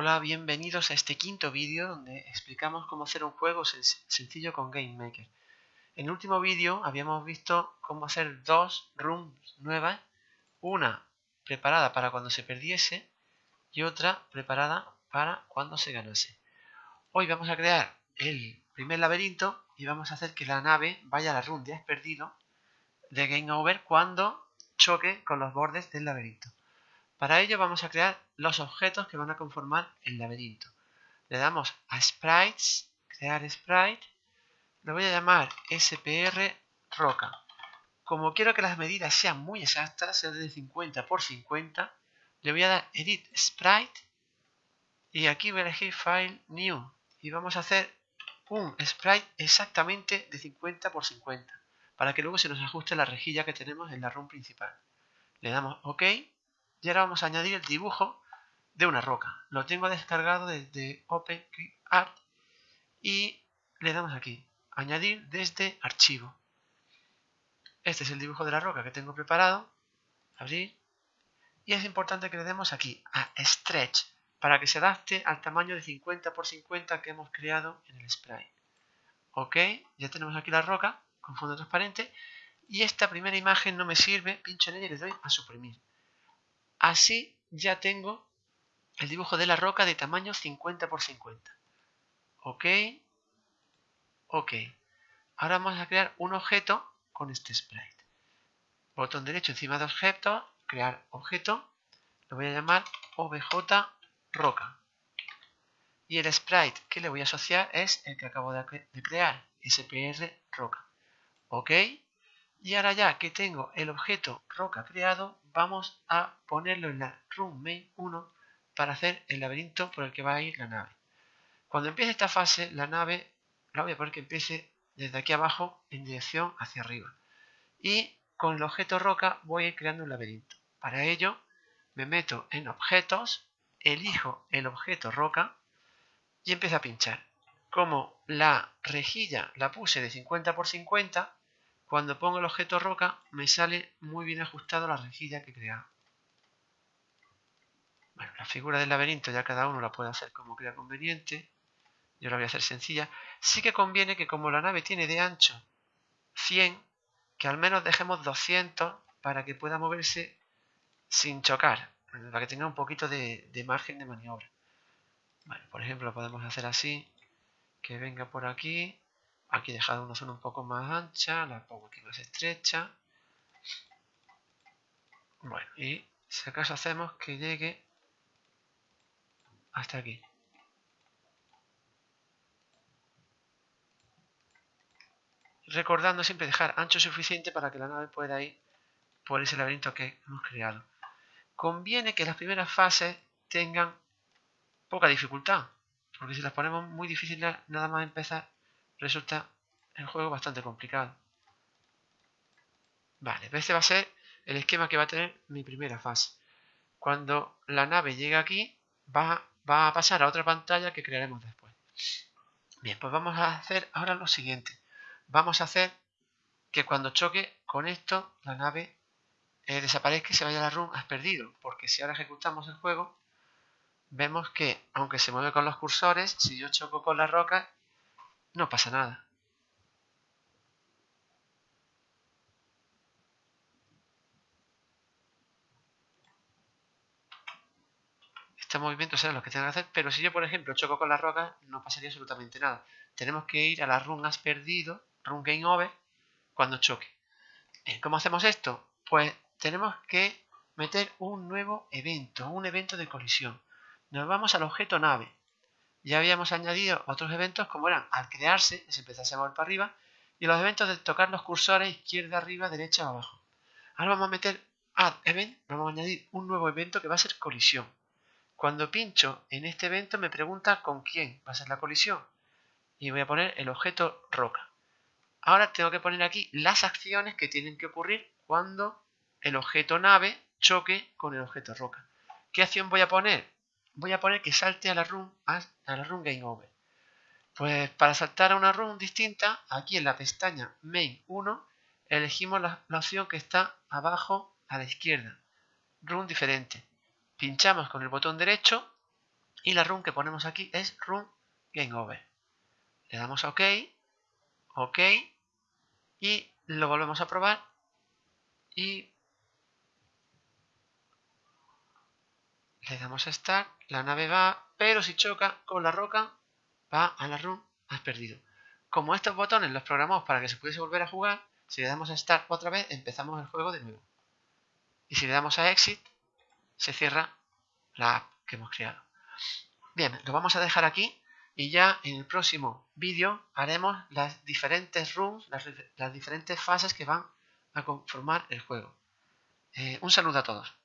Hola, bienvenidos a este quinto vídeo donde explicamos cómo hacer un juego sencillo con GameMaker. En el último vídeo habíamos visto cómo hacer dos rooms nuevas, una preparada para cuando se perdiese y otra preparada para cuando se ganase. Hoy vamos a crear el primer laberinto y vamos a hacer que la nave vaya a la room de has perdido de Game Over cuando choque con los bordes del laberinto. Para ello vamos a crear los objetos que van a conformar el laberinto. Le damos a Sprites, crear Sprite, lo voy a llamar SPR Roca. Como quiero que las medidas sean muy exactas, sean de 50 por 50, le voy a dar Edit Sprite y aquí voy a elegir File New y vamos a hacer un sprite exactamente de 50 por 50 para que luego se nos ajuste la rejilla que tenemos en la room principal. Le damos OK y ahora vamos a añadir el dibujo de una roca. Lo tengo descargado desde OpenCreate y le damos aquí, añadir desde archivo. Este es el dibujo de la roca que tengo preparado. Abrir. Y es importante que le demos aquí a Stretch para que se adapte al tamaño de 50 por 50 que hemos creado en el sprite. Ok, ya tenemos aquí la roca con fondo transparente y esta primera imagen no me sirve, pincho en ella y le doy a suprimir. Así ya tengo el dibujo de la roca de tamaño 50 por 50. Ok. Ok. Ahora vamos a crear un objeto con este sprite. Botón derecho encima de objeto, crear objeto. Lo voy a llamar obj roca. Y el sprite que le voy a asociar es el que acabo de crear, spr roca. Ok. Y ahora ya que tengo el objeto roca creado, vamos a ponerlo en la room main 1 para hacer el laberinto por el que va a ir la nave. Cuando empiece esta fase, la nave la voy a poner que empiece desde aquí abajo en dirección hacia arriba. Y con el objeto roca voy a ir creando un laberinto. Para ello me meto en objetos, elijo el objeto roca y empiezo a pinchar. Como la rejilla la puse de 50 por 50, cuando pongo el objeto roca me sale muy bien ajustado la rejilla que he creado. Bueno, la figura del laberinto ya cada uno la puede hacer como crea conveniente. Yo la voy a hacer sencilla. Sí que conviene que como la nave tiene de ancho 100, que al menos dejemos 200 para que pueda moverse sin chocar, para que tenga un poquito de, de margen de maniobra. Bueno, por ejemplo, podemos hacer así, que venga por aquí Aquí he dejado una zona un poco más ancha, la pongo aquí más estrecha. Bueno, y si acaso hacemos que llegue hasta aquí. Recordando siempre dejar ancho suficiente para que la nave pueda ir por ese laberinto que hemos creado. Conviene que las primeras fases tengan poca dificultad, porque si las ponemos muy difíciles nada más empezar resulta el juego bastante complicado. Vale, este va a ser el esquema que va a tener mi primera fase. Cuando la nave llegue aquí, va, va a pasar a otra pantalla que crearemos después. Bien, pues vamos a hacer ahora lo siguiente. Vamos a hacer que cuando choque con esto, la nave eh, desaparezca y se vaya a la room has perdido. Porque si ahora ejecutamos el juego, vemos que aunque se mueve con los cursores, si yo choco con la roca, no pasa nada. Estos movimientos serán los que tengan que hacer, pero si yo, por ejemplo, choco con la roca, no pasaría absolutamente nada. Tenemos que ir a la run has perdido, run game over, cuando choque. ¿Cómo hacemos esto? Pues tenemos que meter un nuevo evento, un evento de colisión. Nos vamos al objeto nave ya habíamos añadido otros eventos como eran al crearse, se empezase a mover para arriba, y los eventos de tocar los cursores izquierda, arriba, derecha abajo. Ahora vamos a meter add event, vamos a añadir un nuevo evento que va a ser colisión. Cuando pincho en este evento me pregunta con quién va a ser la colisión. Y voy a poner el objeto roca. Ahora tengo que poner aquí las acciones que tienen que ocurrir cuando el objeto nave choque con el objeto roca. ¿Qué acción voy a poner? Voy a poner que salte a la run, a, la run game over. Pues para saltar a una run distinta, aquí en la pestaña main 1, elegimos la, opción que está abajo a la izquierda, run diferente. Pinchamos con el botón derecho Y la run que ponemos aquí es run game over. Le damos a OK, OK, y lo volvemos a probar y le damos a Start, la nave va, pero si choca con la roca, va a la run, has perdido. Como estos botones los programamos para que se pudiese volver a jugar, si le damos a Start otra vez, empezamos el juego de nuevo. Y si le damos a Exit, se cierra la app que hemos creado. Bien, lo vamos a dejar aquí y ya en el próximo vídeo haremos las diferentes rooms, las, diferentes fases que van a conformar el juego. Eh, un saludo a todos.